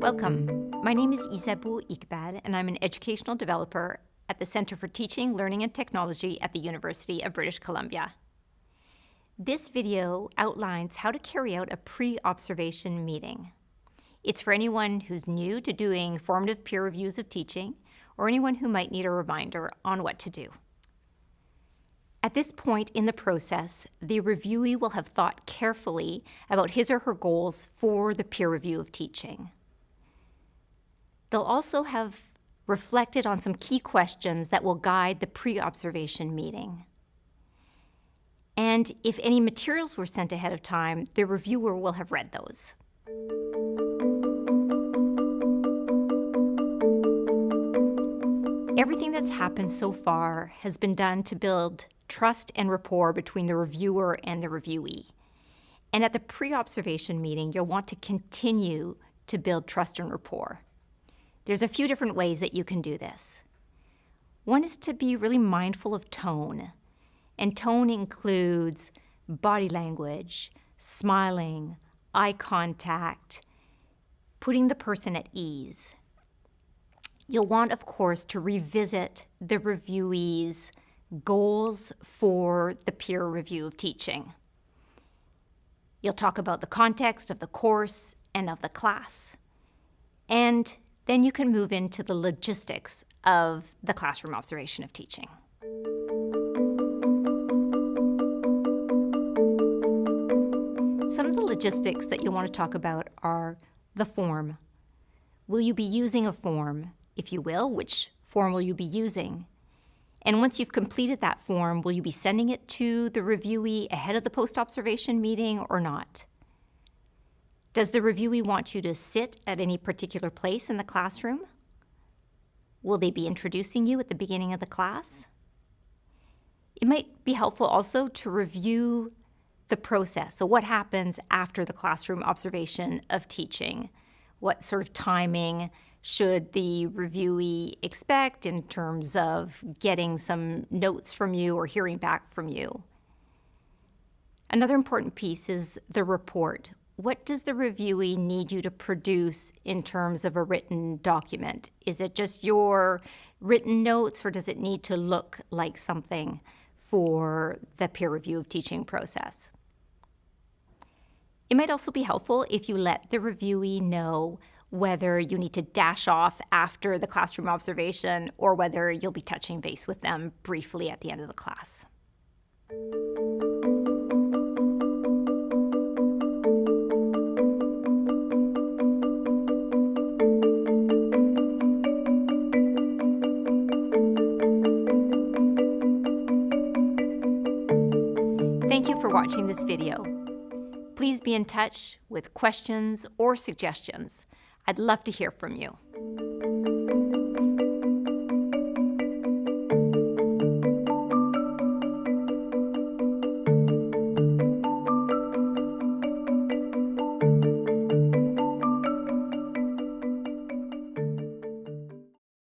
Welcome. My name is Isabeau Iqbal, and I'm an educational developer at the Center for Teaching, Learning and Technology at the University of British Columbia. This video outlines how to carry out a pre-observation meeting. It's for anyone who's new to doing formative peer reviews of teaching, or anyone who might need a reminder on what to do. At this point in the process, the reviewee will have thought carefully about his or her goals for the peer review of teaching. They'll also have reflected on some key questions that will guide the pre-observation meeting. And if any materials were sent ahead of time, the reviewer will have read those. Everything that's happened so far has been done to build trust and rapport between the reviewer and the reviewee. And at the pre-observation meeting, you'll want to continue to build trust and rapport. There's a few different ways that you can do this. One is to be really mindful of tone. And tone includes body language, smiling, eye contact, putting the person at ease. You'll want, of course, to revisit the reviewee's goals for the peer review of teaching. You'll talk about the context of the course and of the class. And then you can move into the logistics of the classroom observation of teaching. Some of the logistics that you'll want to talk about are the form. Will you be using a form? If you will, which form will you be using? And once you've completed that form, will you be sending it to the reviewee ahead of the post-observation meeting or not? Does the reviewee want you to sit at any particular place in the classroom? Will they be introducing you at the beginning of the class? It might be helpful also to review the process. So what happens after the classroom observation of teaching? What sort of timing should the reviewee expect in terms of getting some notes from you or hearing back from you? Another important piece is the report what does the reviewee need you to produce in terms of a written document? Is it just your written notes or does it need to look like something for the peer review of teaching process? It might also be helpful if you let the reviewee know whether you need to dash off after the classroom observation or whether you'll be touching base with them briefly at the end of the class. Thank you for watching this video. Please be in touch with questions or suggestions. I'd love to hear from you.